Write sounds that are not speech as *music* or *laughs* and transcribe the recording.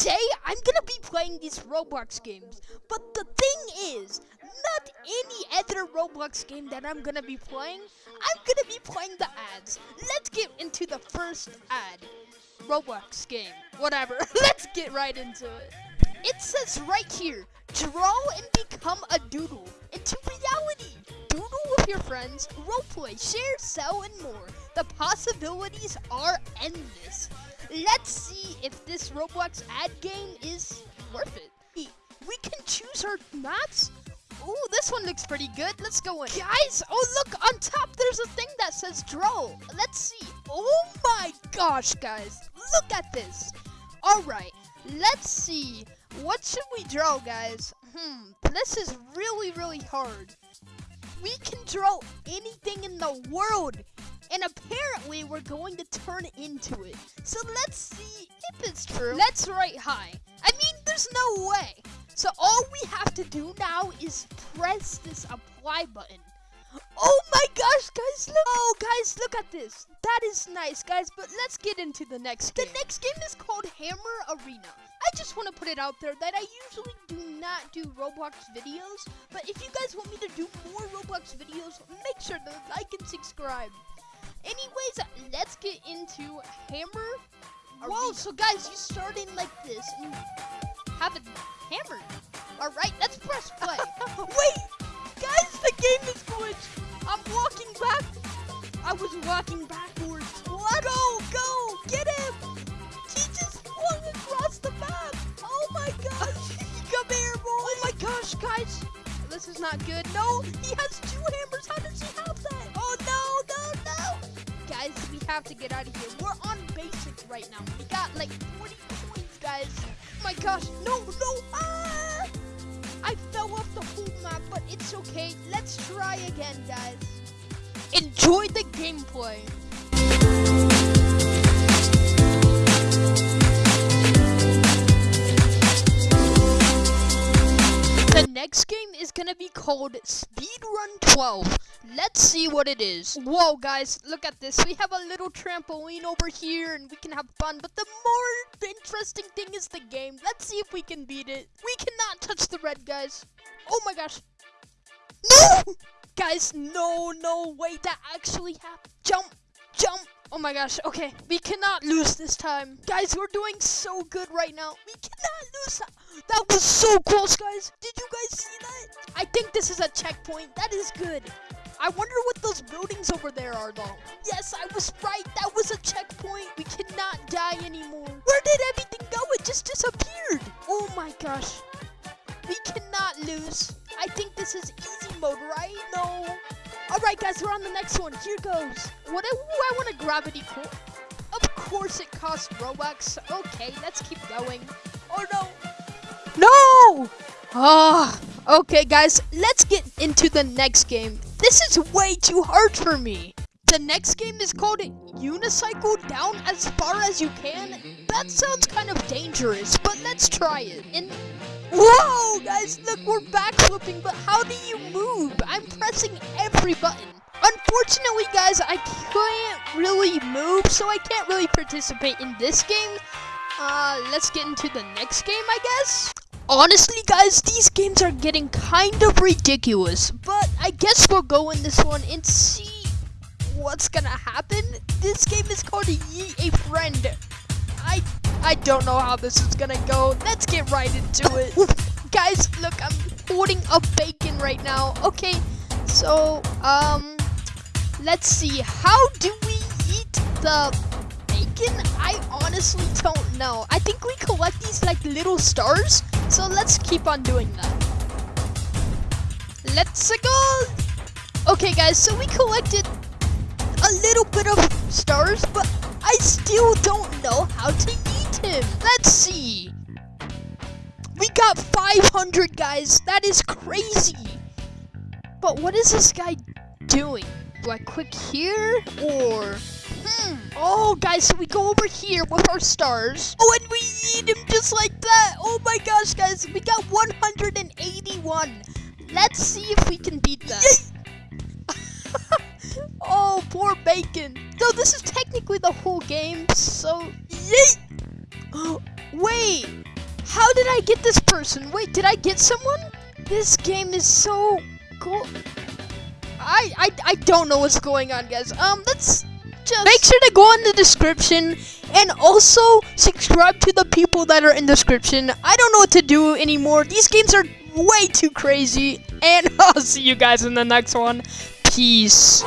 today I'm gonna be playing these Roblox games. But the thing is, not any other Roblox game that I'm gonna be playing. I'm gonna be playing the ads. Let's get into the first ad. Roblox game. Whatever. *laughs* Let's get right into it. It says right here, draw and become a doodle into reality. Doodle with your friends, roleplay, share, sell, and more. The possibilities are endless. Let's see if this Roblox ad game is worth it. We can choose our maps. Ooh, this one looks pretty good. Let's go in. Guys, oh look, on top there's a thing that says draw. Let's see. Oh my gosh, guys. Look at this. All right, let's see. What should we draw, guys? Hmm, this is really, really hard. We can draw anything in the world. And apparently, we're going to turn into it. So let's see if it's true. Let's write high. I mean, there's no way. So all we have to do now is press this apply button. Oh my gosh, guys, look. Oh, guys, look at this. That is nice, guys, but let's get into the next game. The next game is called Hammer Arena. I just want to put it out there that I usually do not do Roblox videos, but if you guys want me to do more Roblox videos, make sure to like and subscribe. Anyways, let's get into Hammer Arena. Whoa, so guys, you start in like this and have it hammered. All right, let's press play. *laughs* Wait, guys, the game is glitched. I'm walking back. I was walking backwards. Let go, go, get him. He just flung across the map. Oh my gosh. *laughs* Come here, boy. Oh my gosh, guys. This is not good. No, he has two hammers. Have to get out of here. We're on basic right now. We got like 40 points, guys. My gosh. No, no. Ah! I fell off the whole map, but it's okay. Let's try again, guys. Enjoy the gameplay. The next game is gonna be called Speedrun 12. Let's see what it is. Whoa, guys, look at this. We have a little trampoline over here and we can have fun. But the more interesting thing is the game. Let's see if we can beat it. We cannot touch the red, guys. Oh my gosh. No! *laughs* Guys, no, no, wait, that actually happened. Jump, jump. Oh my gosh, okay. We cannot lose this time. Guys, we're doing so good right now. We cannot lose that. That was so close, guys. Did you guys see that? I think this is a checkpoint. That is good. I wonder what those buildings over there are, though. Yes, I was right. That was a checkpoint. We cannot die anymore. Where did everything go? It just disappeared. Oh my gosh. We cannot lose. I think this is easy mode, right? No. All right, guys, we're on the next one. Here goes. What? I, ooh, I want a gravity core. Of course, it costs Robux. Okay, let's keep going. Oh no. No. Ah. okay, guys, let's get into the next game. This is way too hard for me. The next game is called Unicycle Down as Far as You Can. That sounds kind of dangerous, but let's try it. And Whoa, guys, look, we're back backflipping, but how do you move? I'm pressing every button. Unfortunately, guys, I can't really move, so I can't really participate in this game. Uh, let's get into the next game, I guess. Honestly, guys, these games are getting kind of ridiculous, but I guess we'll go in this one and see what's gonna happen. This game is called Yeet a Friend. I don't know how this is gonna go. Let's get right into it. Guys, look, I'm holding a bacon right now. Okay, so, um, let's see. How do we eat the bacon? I honestly don't know. I think we collect these like little stars. So let's keep on doing that. Let's go. Okay, guys, so we collected a little bit of stars, but I still don't know how to eat Let's see. We got 500, guys. That is crazy. But what is this guy doing? Do I click here or... Hmm. Oh, guys, so we go over here with our stars. Oh, and we eat him just like that. Oh my gosh, guys. We got 181. Let's see if we can beat that. *laughs* oh, poor bacon. Though this is technically the whole game, so... Yeet! Wait! How did I get this person? Wait, did I get someone? This game is so cool. I, I, I don't know what's going on, guys. Um, let's just make sure to go in the description and also subscribe to the people that are in the description. I don't know what to do anymore. These games are way too crazy. And *laughs* I'll see you guys in the next one. Peace.